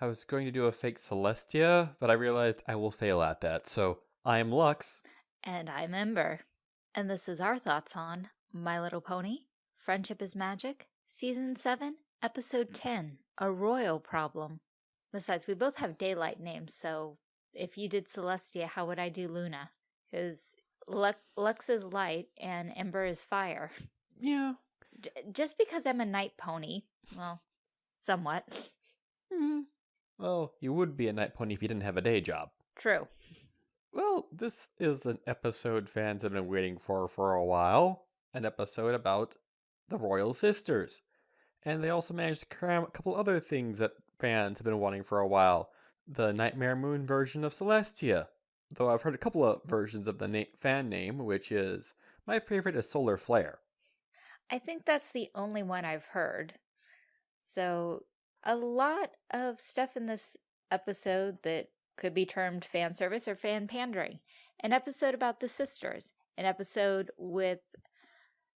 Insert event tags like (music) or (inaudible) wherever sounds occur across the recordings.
I was going to do a fake Celestia, but I realized I will fail at that. So I'm Lux. And I'm Ember. And this is our thoughts on My Little Pony, Friendship is Magic, Season 7, Episode 10, A Royal Problem. Besides, we both have daylight names, so if you did Celestia, how would I do Luna? Because Lux is light and Ember is fire. Yeah. J just because I'm a night pony, well, somewhat. Mm. Well, you would be a night pony if you didn't have a day job. True. Well, this is an episode fans have been waiting for for a while. An episode about the Royal Sisters. And they also managed to cram a couple other things that fans have been wanting for a while. The Nightmare Moon version of Celestia. Though I've heard a couple of versions of the na fan name, which is my favorite is Solar Flare. I think that's the only one I've heard. So, a lot of stuff in this episode that could be termed fan service or fan pandering. An episode about the sisters, an episode with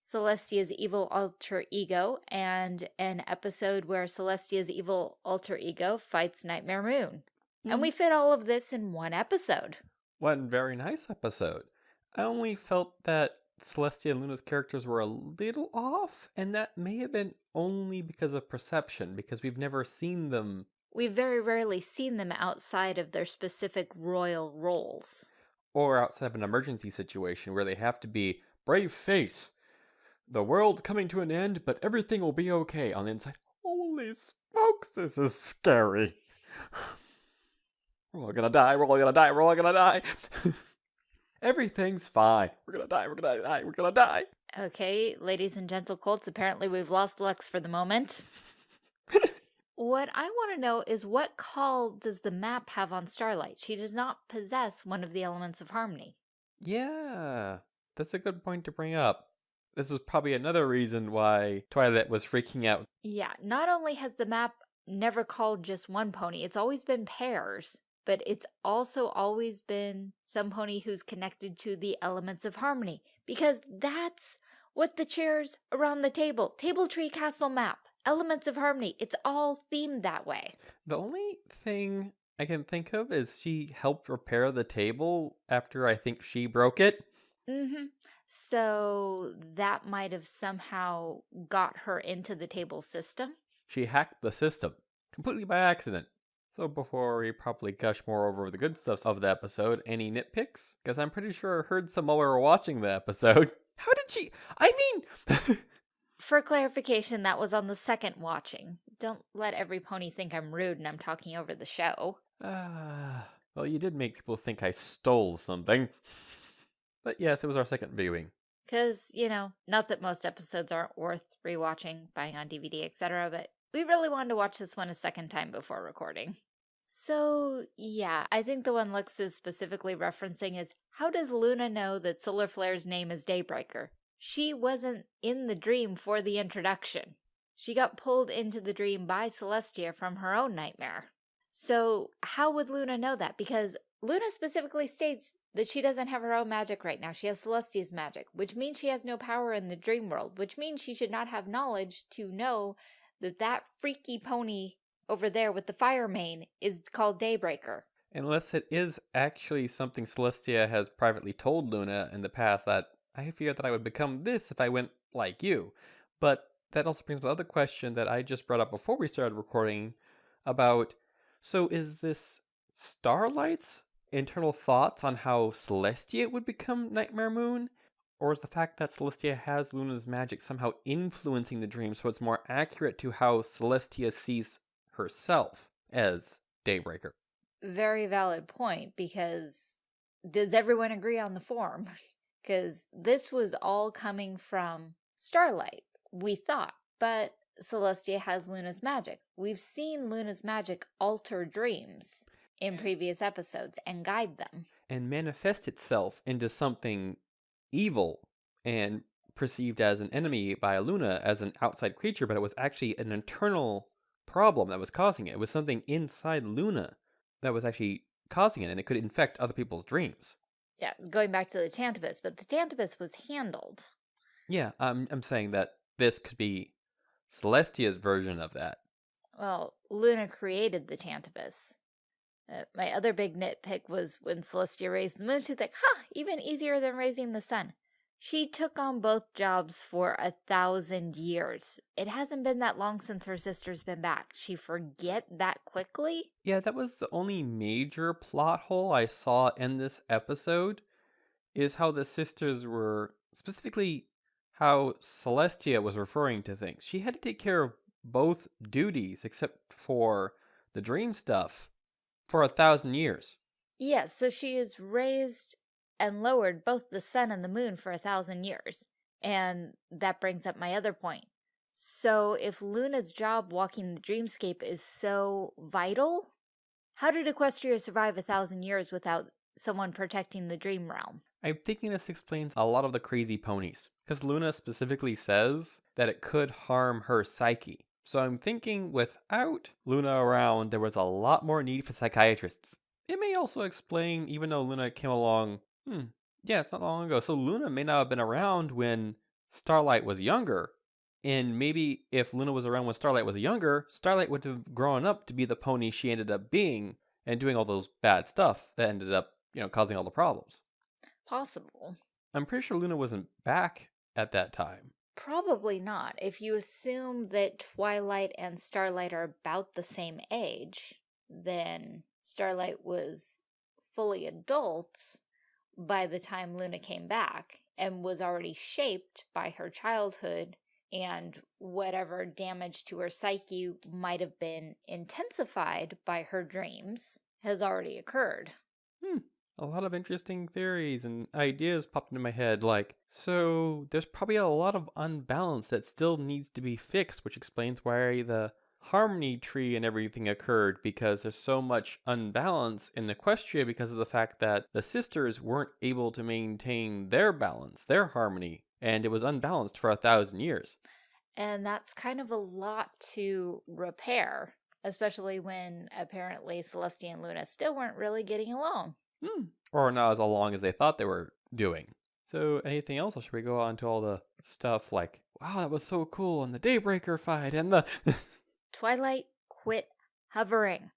Celestia's evil alter ego, and an episode where Celestia's evil alter ego fights Nightmare Moon. Mm. And we fit all of this in one episode. One very nice episode. I only felt that Celestia and Luna's characters were a little off, and that may have been only because of perception, because we've never seen them. We've very rarely seen them outside of their specific royal roles. Or outside of an emergency situation where they have to be brave face, the world's coming to an end, but everything will be okay. On the inside, holy smokes, this is scary. (sighs) we're all gonna die, we're all gonna die, we're all gonna die. (laughs) Everything's fine. We're gonna die, we're gonna die, we're gonna die. Okay, ladies and gentle colts, apparently we've lost Lux for the moment. (laughs) what I want to know is what call does the map have on Starlight? She does not possess one of the elements of harmony. Yeah, that's a good point to bring up. This is probably another reason why Twilight was freaking out. Yeah, not only has the map never called just one pony, it's always been pairs, but it's also always been some pony who's connected to the elements of harmony, because that's what the chairs around the table, Table Tree Castle map, elements of harmony, it's all themed that way. The only thing I can think of is she helped repair the table after I think she broke it. Mm-hmm. So that might have somehow got her into the table system. She hacked the system completely by accident. So before we probably gush more over the good stuff of the episode, any nitpicks? Because I'm pretty sure I heard some while we were watching the episode. (laughs) How did she? I mean... (laughs) For clarification, that was on the second watching. Don't let every pony think I'm rude and I'm talking over the show. Ah, (sighs) uh, well, you did make people think I stole something. (laughs) But yes, it was our second viewing. Because, you know, not that most episodes aren't worth rewatching, buying on DVD, etc., but we really wanted to watch this one a second time before recording. So, yeah, I think the one Lux is specifically referencing is, how does Luna know that Solar Flare's name is Daybreaker? She wasn't in the dream for the introduction. She got pulled into the dream by Celestia from her own nightmare. So how would Luna know that? Because Luna specifically states that she doesn't have her own magic right now. She has Celestia's magic, which means she has no power in the dream world, which means she should not have knowledge to know that that freaky pony over there with the fire mane is called Daybreaker. Unless it is actually something Celestia has privately told Luna in the past that I fear that I would become this if I went like you. But that also brings up another question that I just brought up before we started recording about, so is this Starlight's internal thoughts on how Celestia would become Nightmare Moon? Or is the fact that Celestia has Luna's magic somehow influencing the dream so it's more accurate to how Celestia sees herself as Daybreaker? Very valid point, because does everyone agree on the form? (laughs) Because this was all coming from Starlight, we thought, but Celestia has Luna's magic. We've seen Luna's magic alter dreams in previous episodes and guide them. And manifest itself into something evil and perceived as an enemy by Luna as an outside creature, but it was actually an internal problem that was causing it. It was something inside Luna that was actually causing it, and it could infect other people's dreams. Yeah, going back to the Tantabus, but the Tantabus was handled. Yeah, I'm, I'm saying that this could be Celestia's version of that. Well, Luna created the Tantabus. Uh, my other big nitpick was when Celestia raised the moon, she's like, huh, even easier than raising the sun. She took on both jobs for a thousand years. It hasn't been that long since her sister's been back. She forget that quickly? Yeah, that was the only major plot hole I saw in this episode, is how the sisters were, specifically how Celestia was referring to things. She had to take care of both duties, except for the dream stuff, for a thousand years. Yes, so she is raised and lowered both the sun and the moon for a thousand years. And that brings up my other point. So if Luna's job walking the dreamscape is so vital, how did Equestria survive a thousand years without someone protecting the dream realm? I'm thinking this explains a lot of the crazy ponies, because Luna specifically says that it could harm her psyche. So I'm thinking without Luna around, there was a lot more need for psychiatrists. It may also explain, even though Luna came along Hmm. Yeah, it's not long ago. So Luna may not have been around when Starlight was younger. And maybe if Luna was around when Starlight was younger, Starlight would have grown up to be the pony she ended up being and doing all those bad stuff that ended up, you know, causing all the problems. Possible. I'm pretty sure Luna wasn't back at that time. Probably not. If you assume that Twilight and Starlight are about the same age, then Starlight was fully adult by the time Luna came back and was already shaped by her childhood and whatever damage to her psyche might have been intensified by her dreams has already occurred. A lot of interesting theories and ideas popped into my head, like, so there's probably a lot of unbalance that still needs to be fixed, which explains why the harmony tree and everything occurred because there's so much unbalance in Equestria because of the fact that the sisters weren't able to maintain their balance, their harmony, and it was unbalanced for a thousand years. And that's kind of a lot to repair, especially when apparently Celestia and Luna still weren't really getting along. Hmm. Or not as long as they thought they were doing. So anything else, or should we go on to all the stuff like, wow, that was so cool, and the Daybreaker fight, and the... (laughs) Twilight, quit hovering.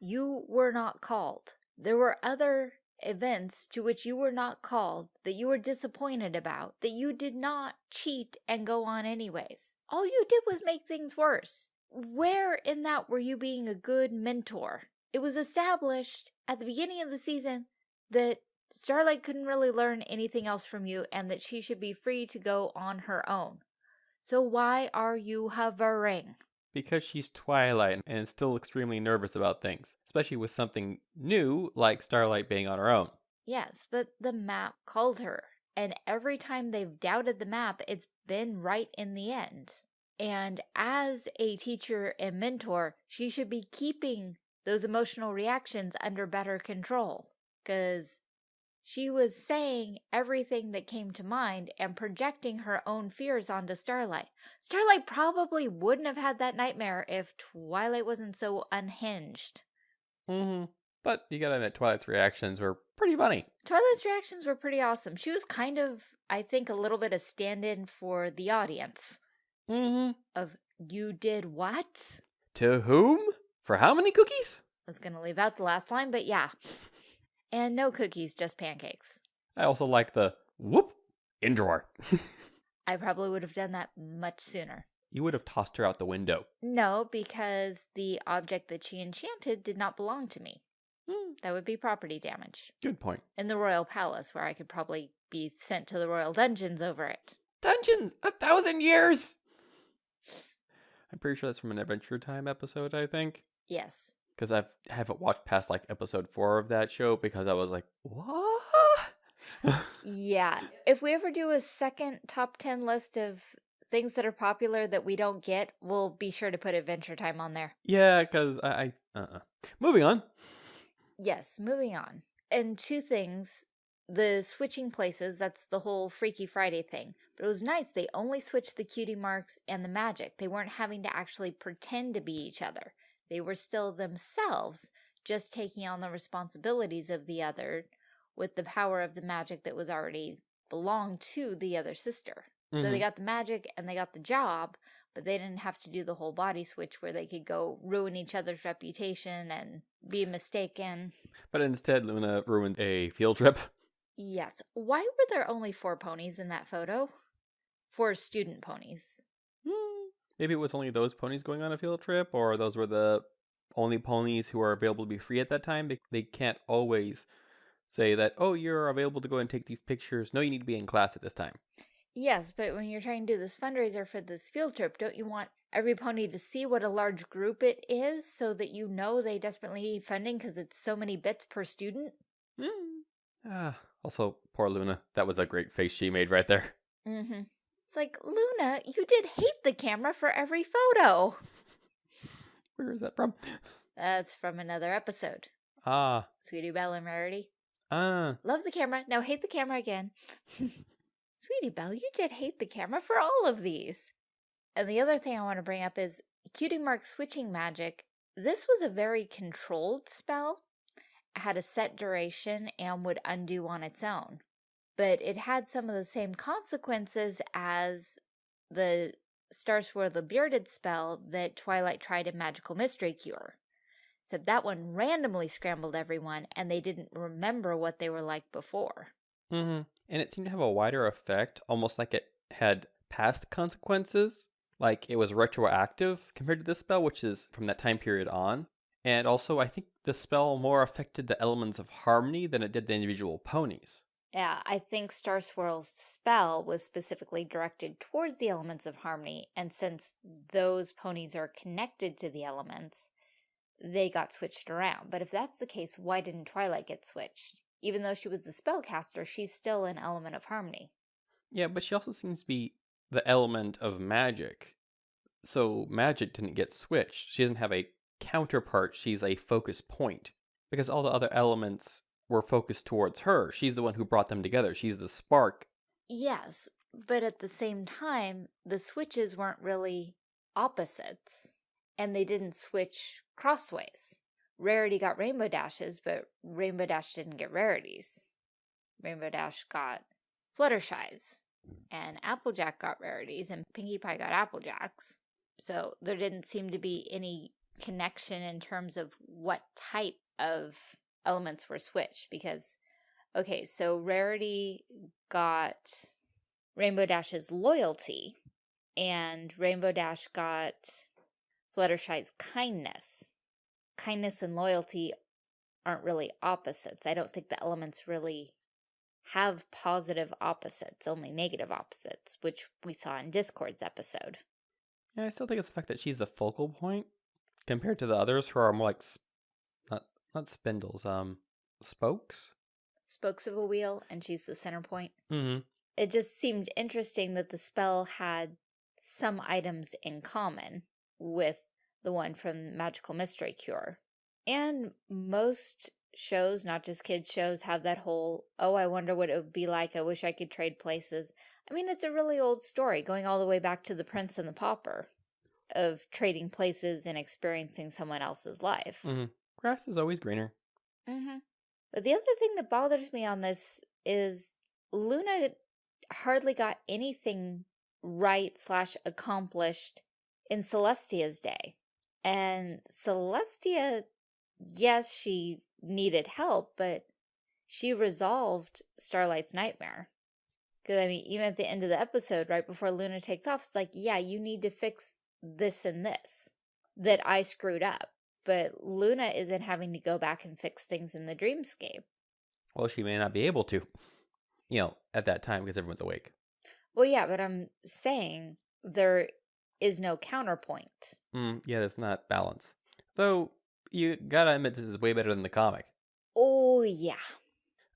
you were not called. There were other events to which you were not called, that you were disappointed about, that you did not cheat and go on anyways. All you did was make things worse. Where in that were you being a good mentor? It was established at the beginning of the season that Starlight couldn't really learn anything else from you and that she should be free to go on her own. So why are you hovering? Because she's Twilight and still extremely nervous about things, especially with something new like Starlight being on her own. Yes, but the map called her, and every time they've doubted the map, it's been right in the end. And as a teacher and mentor, she should be keeping those emotional reactions under better control. Because she was saying everything that came to mind and projecting her own fears onto Starlight. Starlight probably wouldn't have had that nightmare if Twilight wasn't so unhinged. Mm-hmm. But you gotta admit, Twilight's reactions were pretty funny. Twilight's reactions were pretty awesome. She was kind of, I think, a little bit of stand-in for the audience. Mm-hmm. Of, you did what? To whom? For how many cookies? I was gonna leave out the last line, but yeah. And no cookies, just pancakes. I also like the whoop in drawer. (laughs) I probably would have done that much sooner. You would have tossed her out the window. No, because the object that she enchanted did not belong to me. Hmm. That would be property damage. Good point. In the royal palace, where I could probably be sent to the royal dungeons over it. Dungeons! A thousand years! I'm pretty sure that's from an Adventure Time episode, I think. Yes because I've haven't watched past like episode four of that show because I was like, what? (laughs) yeah, if we ever do a second top ten list of things that are popular that we don't get, we'll be sure to put Adventure Time on there. Yeah, because I, I uh, -uh. moving on. Yes, moving on. And two things. The switching places, that's the whole Freaky Friday thing. But it was nice, they only switched the cutie marks and the magic. They weren't having to actually pretend to be each other. They were still themselves, just taking on the responsibilities of the other with the power of the magic that was already belonged to the other sister. So they Mhm. got the magic and they got the job, but they didn't have to do the whole body switch where they could go ruin each other's reputation and be mistaken. But instead, Luna ruined a field trip. Yes. Why were there only four ponies in that photo? Four student ponies. Maybe it was only those ponies going on a field trip, or those were the only ponies who are available to be free at that time. They- They can't always say that, oh, you're available to go and take these pictures. No, you need to be in class at this time. Yes, but when you're trying to do this fundraiser for this field trip, don't you want every pony to see what a large group it is so that you know they desperately need funding because it's so many bits per student? Hmm. Ah, also, poor Luna. That was a great face she made right there. Mm-hmm. It's like, Luna, you did hate the camera for every photo. Where is that from? That's from another episode. Ah, Sweetie Belle and Rarity. ah. Love the camera. Now hate the camera again. (laughs) Sweetie Belle, you did hate the camera for all of these. And the other thing I want to bring up is Cutie Mark switching magic. This was a very controlled spell. It had a set duration and would undo on its own. But it had some of the same consequences as the Star Swirl the Bearded spell that Twilight tried in Magical Mystery Cure. Except that one randomly scrambled everyone and they didn't remember what they were like before. Mm-hmm. And it seemed to have a wider effect, almost like it had past consequences. Like it was retroactive compared to this spell, which is from that time period on. And also, I think the spell more affected the elements of harmony than it did the individual ponies. Yeah, I think Star Swirl's spell was specifically directed towards the elements of harmony, and since those ponies are connected to the elements, they got switched around. But if that's the case, why didn't Twilight get switched? Even though she was the spellcaster, she's still an element of harmony. Yeah, but she also seems to be the element of magic. So magic didn't get switched. She doesn't have a counterpart, she's a focus point. Because all the other elements were focused towards her. She's the one who brought them together. She's the spark. Yes, but at the same time, the switches weren't really opposites, and they didn't switch crossways. Rarity got Rainbow Dashes, but Rainbow Dash didn't get Rarities. Rainbow Dash got Fluttershy's, and Applejack got Rarities, and Pinkie Pie got Applejacks. So there didn't seem to be any connection in terms of what type of elements were switched, because Okay, so Rarity got Rainbow Dash's loyalty, and Rainbow Dash got Fluttershy's kindness. Kindness and loyalty aren't really opposites. I don't think the elements really have positive opposites, only negative opposites, which we saw in Discord's episode. Yeah, I still think it's the fact that she's the focal point compared to the others who are more like not spindles, um, spokes. Spokes of a wheel, and she's the center point. Mm-hmm. it just seemed interesting that the spell had some items in common with the one from Magical Mystery Cure. And most shows, not just kids shows, have that whole, oh, I wonder what it would be like. I wish I could trade places. I mean, it's a really old story going all the way back to The Prince and the Pauper of trading places and experiencing someone else's life. Mm-hmm. Grass is always greener. Mm-hmm. But the other thing that bothers me on this is Luna hardly got anything right slash accomplished in Celestia's day. And Celestia, yes, she needed help, but she resolved Starlight's nightmare. Because, I mean, even at the end of the episode, right before Luna takes off, it's like, yeah, you need to fix this and this that I screwed up. But Luna isn't having to go back and fix things in the dreamscape. Well, she may not be able to, you know, at that time because everyone's awake. Well, yeah, but I'm saying there is no counterpoint. Mm, yeah, that's not balance. Though, you gotta admit this is way better than the comic. Oh, yeah.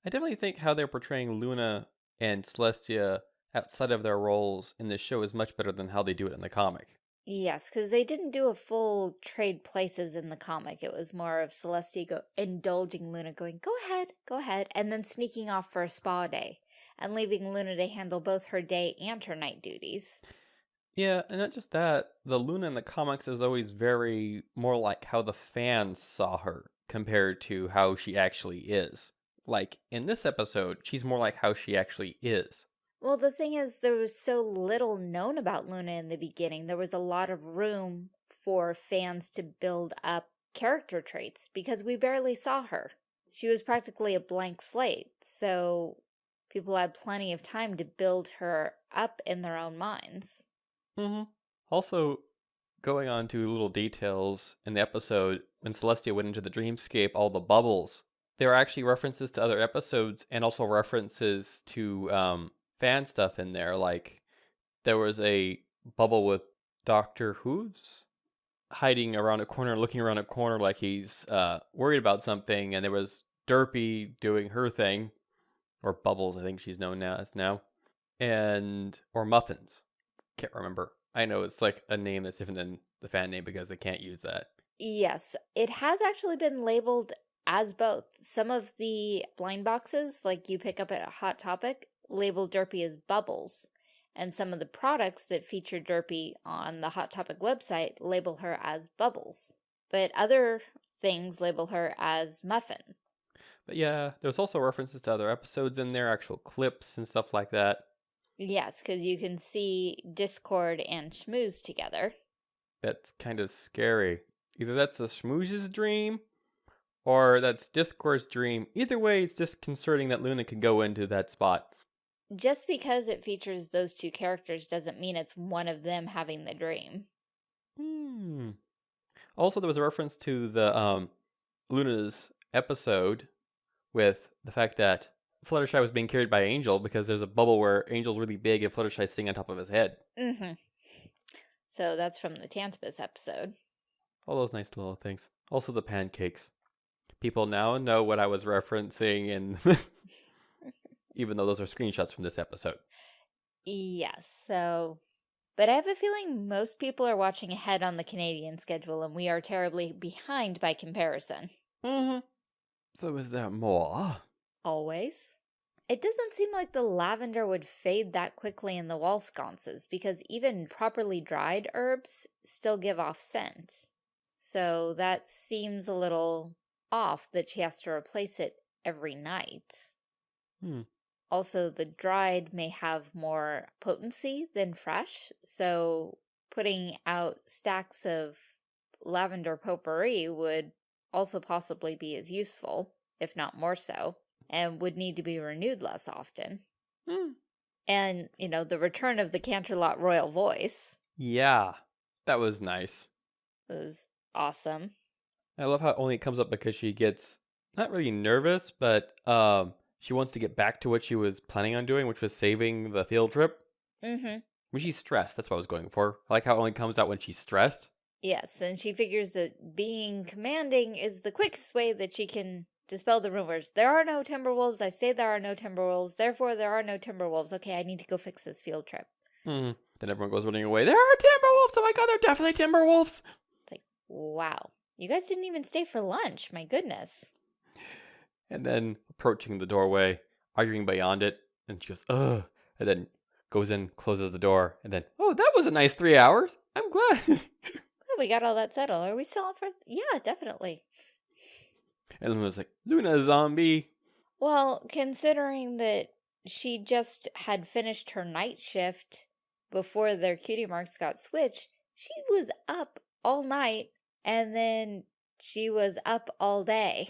I definitely think how they're portraying Luna and Celestia outside of their roles in this show is much better than how they do it in the comic. Yes, because they didn't do a full trade places in the comic. It was more of Celestia go indulging Luna, going, go ahead, go ahead, and then sneaking off for a spa day and leaving Luna to handle both her day and her night duties. Yeah, and not just that, the Luna in the comics is always very more like how the fans saw her compared to how she actually is. Like in this episode, she's more like how she actually is. Well, the thing is, there was so little known about Luna in the beginning. There was a lot of room for fans to build up character traits because we barely saw her. She was practically a blank slate, so people had plenty of time to build her up in their own minds. Mm-hmm. Also, going on to little details in the episode, when Celestia went into the dreamscape, all the bubbles, there are actually references to other episodes and also references to um, fan stuff in there. Like, there was a bubble with Doctor Whooves hiding around a corner, looking around a corner like he's uh, worried about something, and there was Derpy doing her thing, or Bubbles, I think she's known now as now, and or Muffins. Can't remember. I know it's like a name that's different than the fan name because they can't use that. Yes, it has actually been labeled as both. Some of the blind boxes, like you pick up at a Hot Topic, label Derpy as Bubbles and some of the products that feature Derpy on the Hot Topic website label her as Bubbles, but other things label her as Muffin. But yeah, there's also references to other episodes in there, actual clips and stuff like that. Yes, because you can see Discord and Smooze together. That's kind of scary. Either that's the Smooze's dream, or that's Discord's dream. Either way, it's disconcerting that Luna can go into that spot just because it features those two characters doesn't mean it's one of them having the dream. Hmm. Also, there was a reference to the um, Luna's episode with the fact that Fluttershy was being carried by Angel because there's a bubble where Angel's really big and Fluttershy's sitting on top of his head. Mm-hmm. So that's from the Tantabus episode. All those nice little things. Also the pancakes. People now know what I was referencing in (laughs) even though those are screenshots from this episode. Yes, so... But I have a feeling most people are watching ahead on the Canadian schedule, and we are terribly behind by comparison. Mm-hmm. So is there more? Always. It doesn't seem like the lavender would fade that quickly in the wall sconces, because even properly dried herbs still give off scent. So that seems a little off that she has to replace it every night. Hmm. Also, the dried may have more potency than fresh, so putting out stacks of lavender potpourri would also possibly be as useful, if not more so, and would need to be renewed less often. Hmm. And, you know, the return of the Canterlot Royal voice. Yeah, that was nice. It Was awesome. I love how only it comes up because she gets not really nervous, but um, she wants to get back to what she was planning on doing, which was saving the field trip. Mm-hmm. When she's stressed, that's what I was going for. I like how it only comes out when she's stressed. Yes, and she figures that being commanding is the quickest way that she can dispel the rumors. There are no Timberwolves. I say there are no Timberwolves. Therefore, there are no Timberwolves. Okay, I need to go fix this field trip. Mm. Then everyone goes running away. There are Timberwolves. Oh my god, they're definitely Timberwolves. Like, wow. You guys didn't even stay for lunch. My goodness and then approaching the doorway, arguing beyond it, and she goes, ugh, and then goes in, closes the door, and then, oh, that was a nice three hours. I'm glad. (laughs) oh, we got all that settled. Are we still on for? Yeah, definitely. And Luna's like, Luna zombie. Well, considering that she just had finished her night shift before their cutie marks got switched, she was up all night and then she was up all day.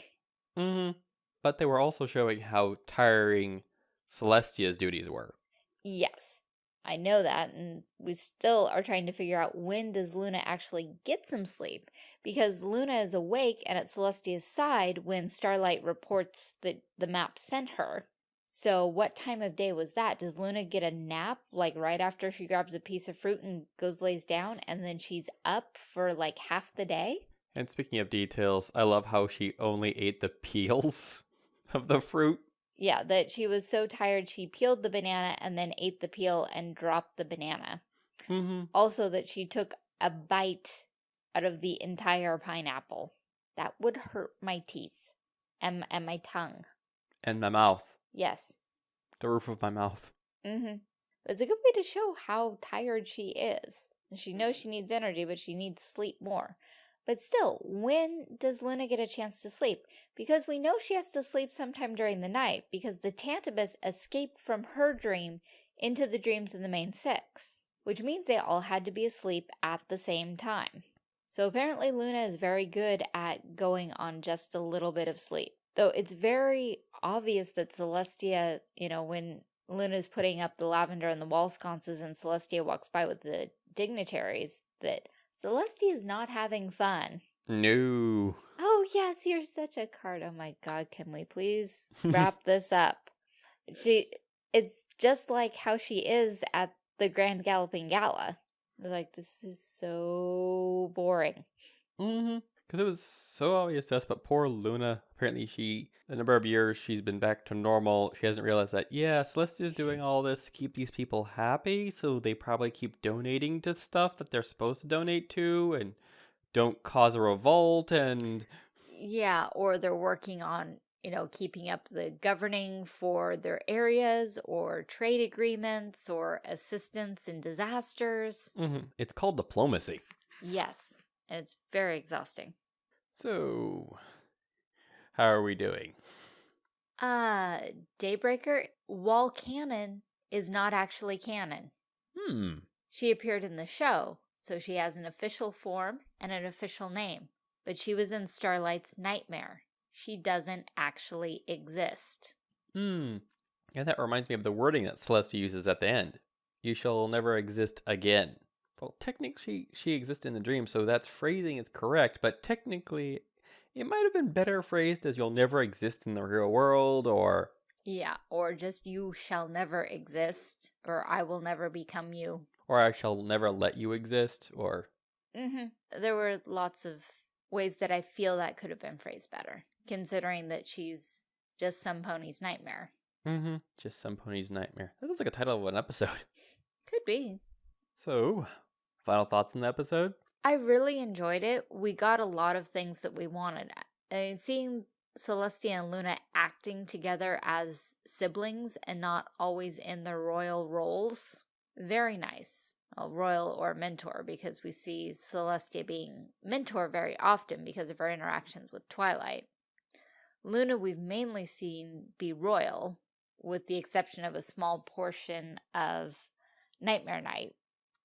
Mm-hmm but they were also showing how tiring Celestia's duties were. Yes, I know that, and we still are trying to figure out when does Luna actually get some sleep, because Luna is awake and at Celestia's side when Starlight reports that the map sent her. So what time of day was that? Does Luna get a nap, like right after she grabs a piece of fruit and goes lays down, and then she's up for like half the day? And speaking of details, I love how she only ate the (laughs) peels of the fruit. Yeah, that she was so tired she peeled the banana and then ate the peel and dropped the banana. Mm -hmm. Also that she took a bite out of the entire pineapple. That would hurt my teeth and, and my tongue. And my mouth. Yes. The roof of my mouth. Mm-hmm. It's a good way to show how tired she is. She knows she needs energy, but she needs sleep more. But still, when does Luna get a chance to sleep? Because we know she has to sleep sometime during the night because the Tantabus escaped from her dream into the dreams of the main six, which means they all had to be asleep at the same time. So apparently Luna is very good at going on just a little bit of sleep. Though it's very obvious that Celestia, you know, when Luna's putting up the lavender and the wall sconces and Celestia walks by with the dignitaries, that Celestia is not having fun. No. Oh, yes, you're such a card. Oh my god, can we please (laughs) wrap this up? She it's just like how she is at the Grand Galloping Gala. Like this is so boring. Mm-hmm. Because it was so obvious to us, but poor Luna, apparently she, the number of years she's been back to normal, she hasn't realized that, yeah, Celestia's doing all this to keep these people happy, so they probably keep donating to stuff that they're supposed to donate to, and don't cause a revolt, and... Yeah, or they're working on, you know, keeping up the governing for their areas, or trade agreements, or assistance in disasters. Mm-hmm. It's called diplomacy. Yes, and it's very exhausting. So, how are we doing? Uh, Daybreaker, Wall Cannon is not actually canon. Hmm. She appeared in the show, so she has an official form and an official name, but she was in Starlight's Nightmare. She doesn't actually exist. Hmm. And that reminds me of the wording that Celeste uses at the end. You shall never exist again. Well, technically, she, she exists in the dream, so that's phrasing is correct, but technically, it might have been better phrased as you'll never exist in the real world, or... Yeah, or just you shall never exist, or I will never become you. Or I shall never let you exist, or... Mm-hmm. There were lots of ways that I feel that could have been phrased better, considering that she's just some pony's nightmare. Mm-hmm. Just some pony's nightmare. That sounds like a title of an episode. (laughs) Could be. So, final thoughts on the episode? I really enjoyed it. We got a lot of things that we wanted. I mean, seeing Celestia and Luna acting together as siblings and not always in their royal roles, very nice. Well, royal or mentor, because we see Celestia being mentor very often because of her interactions with Twilight. Luna we've mainly seen be royal, with the exception of a small portion of Nightmare Night,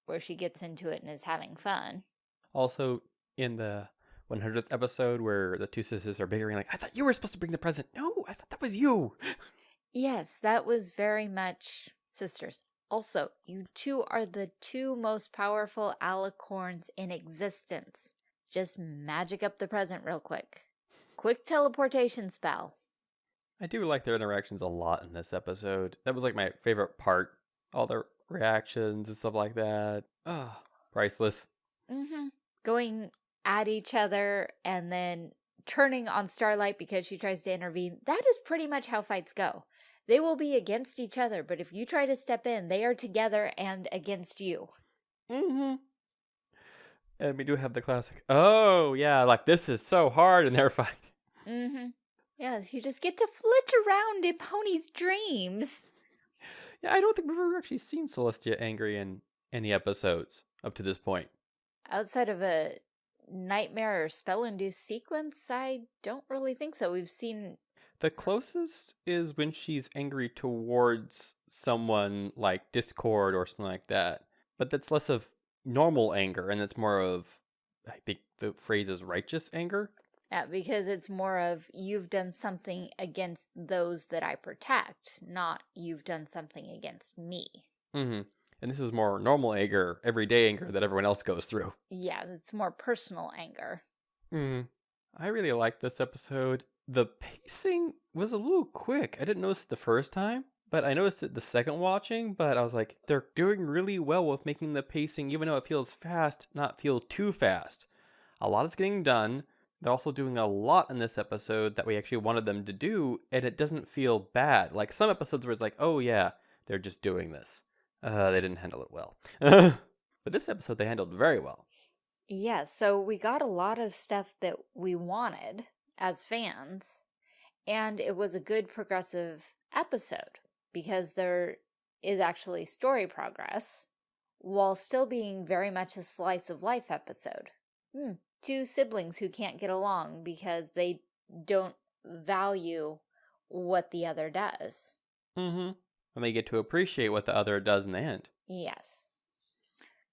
where she gets into it and is having fun. Also, in the 100th episode where the two sisters are bickering, like, I thought you were supposed to bring the present. No, I thought that was you. (laughs) Yes, that was very much sisters. Also, you two are the two most powerful alicorns in existence. Just magic up the present real quick. Quick teleportation spell. I do like their interactions a lot in this episode. That was like my favorite part. All their reactions and stuff like that. Ah, oh, priceless. Mm-hmm. Going at each other and then turning on Starlight because she tries to intervene. That is pretty much how fights go. They will be against each other, but if you try to step in, they are together and against you. Mm-hmm. And we do have the classic, oh, yeah, like this is so hard in their (laughs) fight. Mm-hmm. Yes, you just get to flit around in Pony's dreams. Yeah, I don't think we've ever actually seen Celestia angry in any episodes up to this point. Outside of a nightmare or spell-induced sequence, I don't really think so. We've seen... The closest is when she's angry towards someone like Discord or something like that. But that's less of normal anger and it's more of, I think the phrase is righteous anger. Yeah, because it's more of you've done something against those that I protect, not you've done something against me. Mm-hmm. And this is more normal anger, everyday anger that everyone else goes through. Yeah, it's more personal anger. Hmm. I really liked this episode. The pacing was a little quick. I didn't notice it the first time, but I noticed it the second watching, but I was like, they're doing really well with making the pacing, even though it feels fast, not feel too fast. A lot is getting done they're also doing a lot in this episode that we actually wanted them to do, and it doesn't feel bad. Like some episodes where it's like, oh yeah, they're just doing this. Uh, they didn't handle it well. (laughs) but this episode they handled very well. Yeah, so we got a lot of stuff that we wanted as fans, and it was a good progressive episode because there is actually story progress while still being very much a slice of life episode. Hmm, two siblings who can't get along because they don't value what the other does. Mm-hmm. when they get to appreciate what the other does in the end. Yes.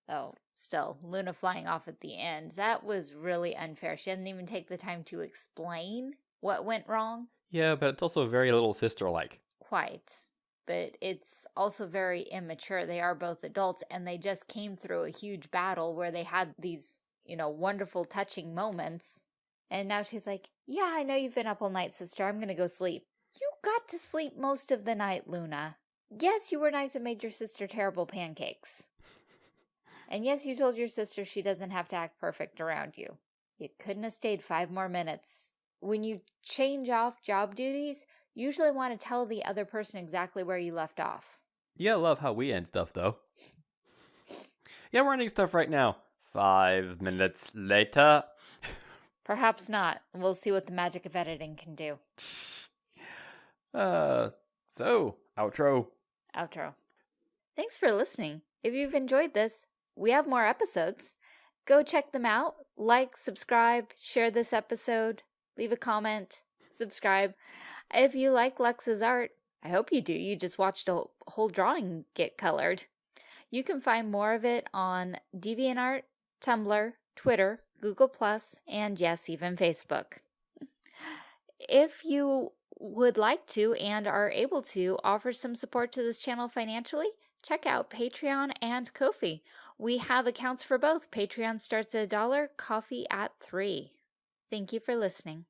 Oh, still, Luna flying off at the end. That was really unfair. She didn't even take the time to explain what went wrong. Yeah, but it's also very little sister like. Quite. But it's also very immature. They are both adults and they just came through a huge battle where they had these, you know, wonderful, touching moments. And now she's like, Yeah, I know you've been up all night, sister. I'm going to go sleep. You got to sleep most of the night, Luna. Yes, you were nice and made your sister terrible pancakes. and yes, you told your sister she doesn't have to act perfect around you. You couldn't have stayed five more minutes. When you change off job duties, you usually want to tell the other person exactly where you left off. You gotta love how we end stuff, though. (laughs) yeah, we're ending stuff right now. Five minutes later. Perhaps not. We'll see what the magic of editing can do. (sighs) Uh, so, outro. Outro. Thanks for listening. If you've enjoyed this, we have more episodes. Go check them out. Like, subscribe, share this episode, leave a comment, subscribe. If you like Lux's art, I hope you do. You just watched a whole drawing get colored. You can find more of it on DeviantArt, Tumblr, Twitter, Google+, and yes, even Facebook. If you would like to and are able to offer some support to this channel financially, check out Patreon and Ko-fi. We have accounts for both. Patreon starts at a dollar, Ko-fi at three. Thank you for listening.